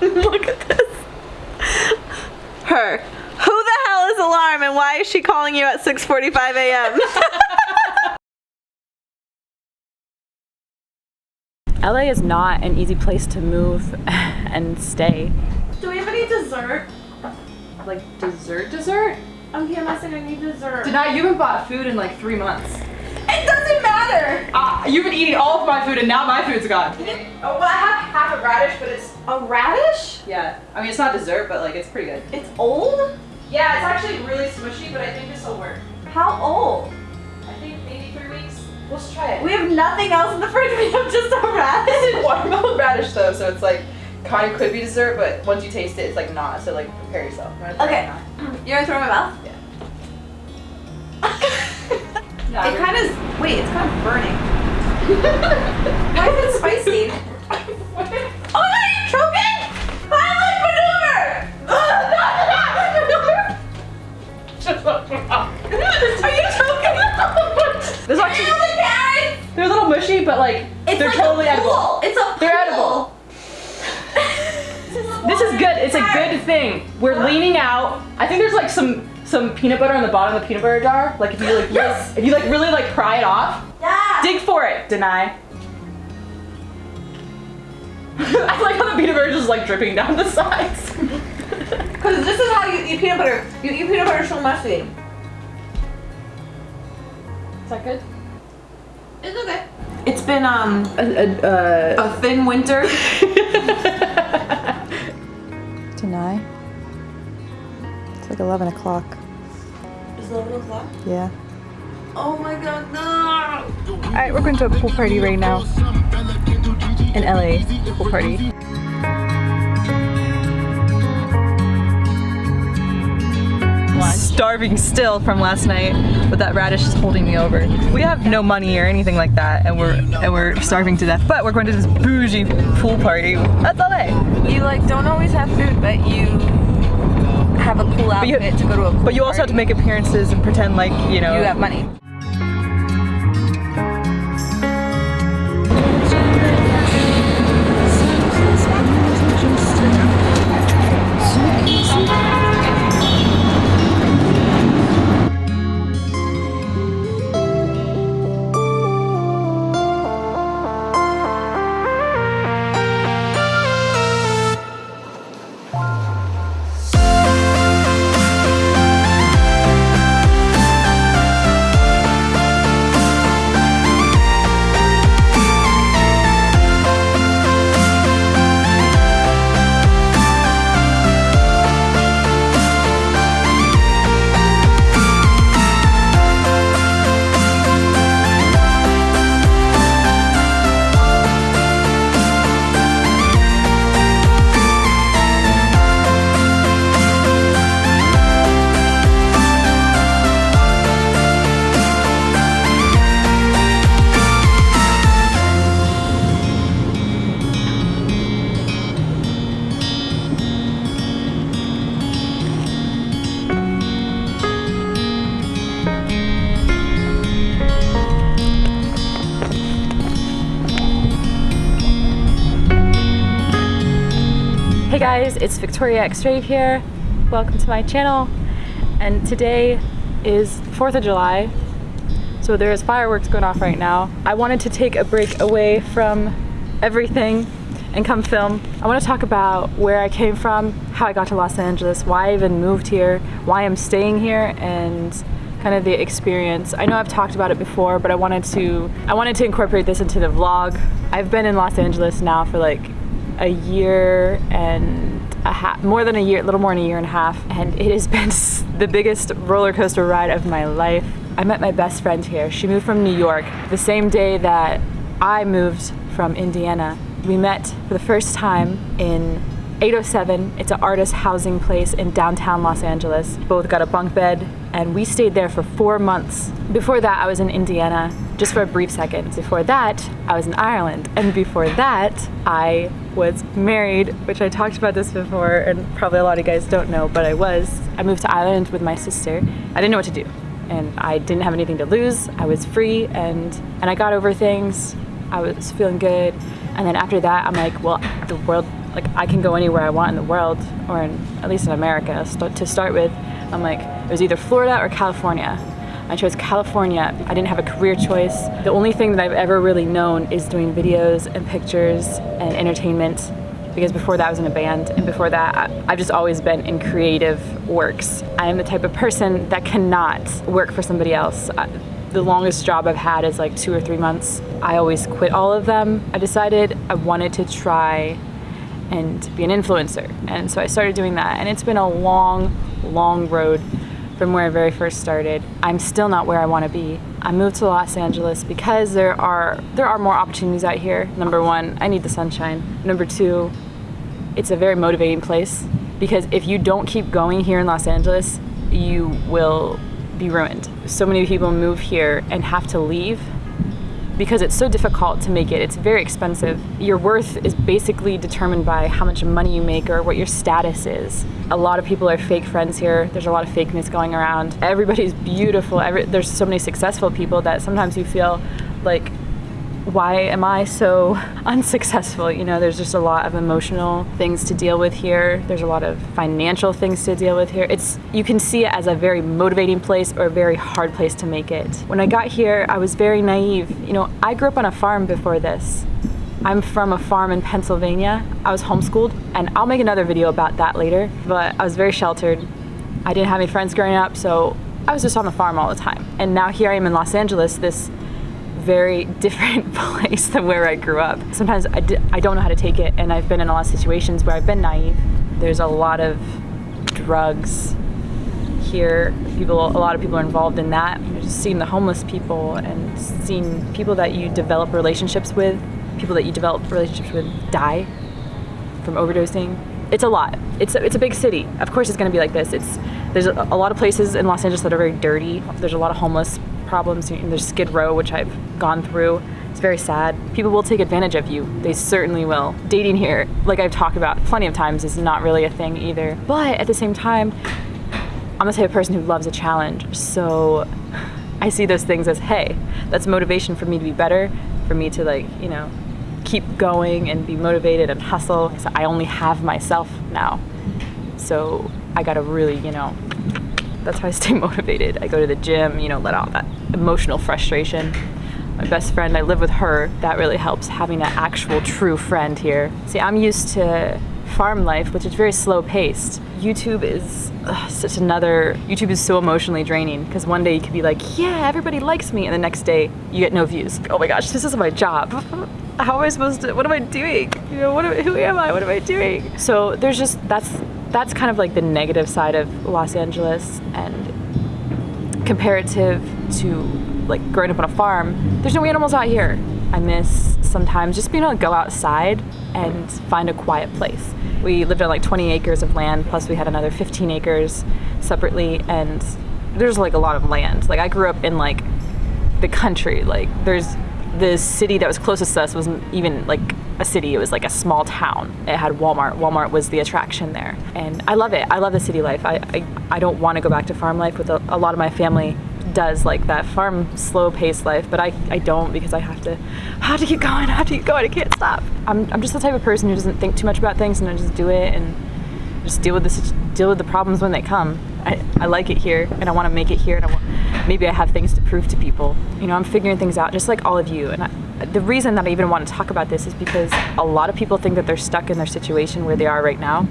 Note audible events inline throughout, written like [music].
[laughs] Look at this. Her. Who the hell is Alarm and why is she calling you at 6.45 a.m.? LA [laughs] is not an easy place to move [laughs] and stay. Do we have any dessert? Like dessert dessert? I'm PMSing, I need dessert. Deny, you haven't bought food in like three months. It doesn't matter! Uh, you've been eating all of my food and now my food's gone. Oh, well, I have half a radish, but it's a radish? Yeah, I mean it's not dessert, but like it's pretty good. It's old? Yeah, it's actually really smushy, but I think this will work. How old? I think maybe three weeks. Let's try it. We have nothing else in the fridge. [laughs] We have just a radish. [laughs] It's watermelon radish though, so it's like kind of could be dessert, but once you taste it, it's like not. So like prepare yourself. You wanna try Okay. it or not? [clears throat] You're gonna throw it in my mouth? [laughs] No, It kind of, wait, it's kind of burning. Why is it spicy? Good. It's a good thing. We're leaning out. I think there's like some some peanut butter on the bottom of the peanut butter jar. Like if you like Yes. if you like really like pry it off, Yeah. dig for it. Deny. [laughs] I like how the peanut butter is just like dripping down the sides. [laughs] Because this is how you eat peanut butter. You eat peanut butter so messy. Is that good? It's okay. It's been um Uh, a thin winter. [laughs] Deny. It's like 11 o'clock. It's 11 o'clock. Yeah. Oh my god, no! Alright, we're going to a pool party right now. In LA. Pool party. starving still from last night, but that radish is holding me over. We have no money or anything like that, and we're and we're starving to death. But we're going to this bougie pool party. That's LA. You like don't always have food, but you have a cool you- outfit to go to a pool But you also have to make appearances and pretend like you know. You have money. Guys, it's Victoria X-Rave here. Welcome to my channel. And today is 4th of July. So there is fireworks going off right now. I wanted to take a break away from everything and come film. I want to talk about where I came from, how I got to Los Angeles, why I even moved here, why I'm staying here, and kind of the experience. I know I've talked about it before, but I wanted to I wanted to incorporate this into the vlog. I've been in Los Angeles now for like a year and a half, more than a year, a little more than a year and a half, and it has been the biggest roller coaster ride of my life. I met my best friend here. She moved from New York the same day that I moved from Indiana. We met for the first time in 807. It's an artist housing place in downtown Los Angeles. Both got a bunk bed and we stayed there for four months. Before that, I was in Indiana just for a brief second. Before that, I was in Ireland. And before that, I was married, which I talked about this before and probably a lot of you guys don't know, but I was. I moved to Ireland with my sister. I didn't know what to do and I didn't have anything to lose. I was free and and I got over things. I was feeling good. And then after that, I'm like, well, the world like I can go anywhere I want in the world, or in, at least in America st- to start with. I'm like, it was either Florida or California. I chose California. I didn't have a career choice. The only thing that I've ever really known is doing videos and pictures and entertainment because before that I was in a band and before that I've just always been in creative works. I am the type of person that cannot work for somebody else. The longest job I've had is like two or three months. I always quit all of them. I decided I wanted to try and be an influencer. And so I started doing that. And it's been a long, long road from where I very first started. I'm still not where I want to be. I moved to Los Angeles because there are there are more opportunities out here. Number one, I need the sunshine. Number two, it's a very motivating place because if you don't keep going here in Los Angeles, you will be ruined. So many people move here and have to leave because it's so difficult to make it. It's very expensive. Your worth is basically determined by how much money you make or what your status is. A lot of people are fake friends here. There's a lot of fakeness going around. Everybody's beautiful. Every, there's so many successful people that sometimes you feel like why am I so [laughs] unsuccessful? You know, there's just a lot of emotional things to deal with here. There's a lot of financial things to deal with here. It's you can see it as a very motivating place or a very hard place to make it. When I got here, I was very naive. You know, I grew up on a farm before this. I'm from a farm in Pennsylvania. I was homeschooled, and I'll make another video about that later. But I was very sheltered. I didn't have any friends growing up, so I was just on the farm all the time. And now here I am in Los Angeles, this very [laughs] different place than where I grew up. Sometimes I d- I don't know how to take it, and I've been in a lot of situations where I've been naive. There's a lot of drugs here. People, a lot of people are involved in that. Know, just seeing the homeless people and seeing people that you develop relationships with, people that you develop relationships with die from overdosing. It's a lot. It's a, it's a big city. Of course, it's going to be like this. It's there's a, a lot of places in Los Angeles that are very dirty. There's a lot of homeless problems. And there's Skid Row, which I've gone through. It's very sad. People will take advantage of you. They certainly will. Dating here, like I've talked about plenty of times, is not really a thing either. But at the same time, I'm the type of person who loves a challenge. So I see those things as, hey, that's motivation for me to be better, for me to like, you know, keep going and be motivated and hustle. So I only have myself now. So I gotta really, you know, that's how I stay [laughs] motivated. I go to the gym, you know, let out that emotional frustration. My best friend, I live with her. That really helps having an actual true friend here. See, I'm used to farm life, which is very slow paced. YouTube is ugh, such another, YouTube is so emotionally draining because one day you could be like, yeah, everybody likes me, and the next day you get no views. Oh my gosh, this is my job. [laughs] How am I supposed to, what am I doing? You know, what am, who am I? What am I doing? So there's just, that's, that's kind of like the negative side of Los Angeles and comparative to like growing up on a farm, there's no animals out here. I miss sometimes just being able to go outside and find a quiet place. We lived on like 20 acres of land, plus we had another 15 acres separately, and there's like a lot of land. Like I grew up in like the country. Like there's the city that was closest to us wasn't even like a city. It was like a small town. It had Walmart. Walmart was the attraction there, and I love it. I love the city life. I I, I don't want to go back to farm life with a, a lot of my family does like that farm slow paced life but I, I don't because I have to have to keep going I have to keep going I can't stop I'm, I'm just the type of person who doesn't think too much about things and I just do it and just deal with the deal with the problems when they come I, I like it here and I want to make it here and I want, maybe I have things to prove to people you know I'm figuring things out just like all of you and I, the reason that I even want to talk about this is because a lot of people think that they're stuck in their situation where they are right now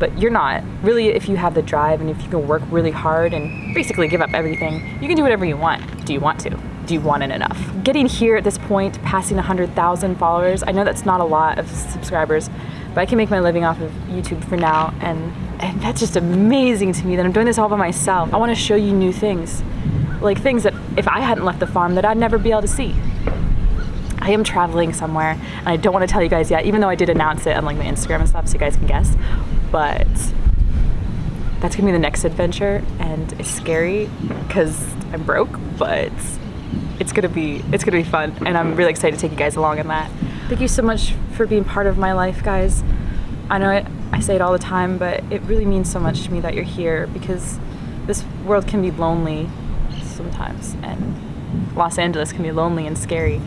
but you're not. Really, if you have the drive and if you can work really hard and basically give up everything, you can do whatever you want. Do you want to? Do you want it enough? Getting here at this point, passing 100,000 followers, I know that's not a lot of subscribers, but I can make my living off of YouTube for now, and, and that's just amazing to me that I'm doing this all by myself. I want to show you new things, like things that if I hadn't left the farm that I'd never be able to see. I am traveling somewhere, and I don't want to tell you guys yet, even though I did announce it on like my Instagram and stuff, so you guys can guess. But that's gonna be the next adventure, and it's scary because I'm broke, but it's gonna be it's gonna be fun, and I'm really excited to take you guys along in that. Thank you so much for being part of my life, guys. I know it, I say it all the time, but it really means so much to me that you're here because this world can be lonely sometimes, and Los Angeles can be lonely and scary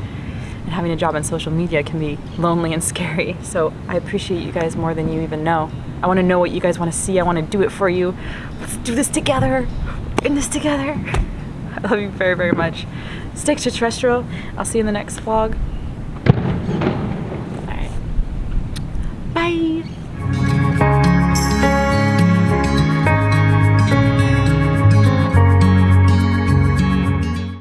and having a job in social media can be lonely and scary. [laughs] So I appreciate you guys more than you even know. I want to know what you guys want to see. I want to do it for you. Let's do this together. In this together. [laughs] I love you very, very much. Stick to terrestrial. I'll see you in the next vlog.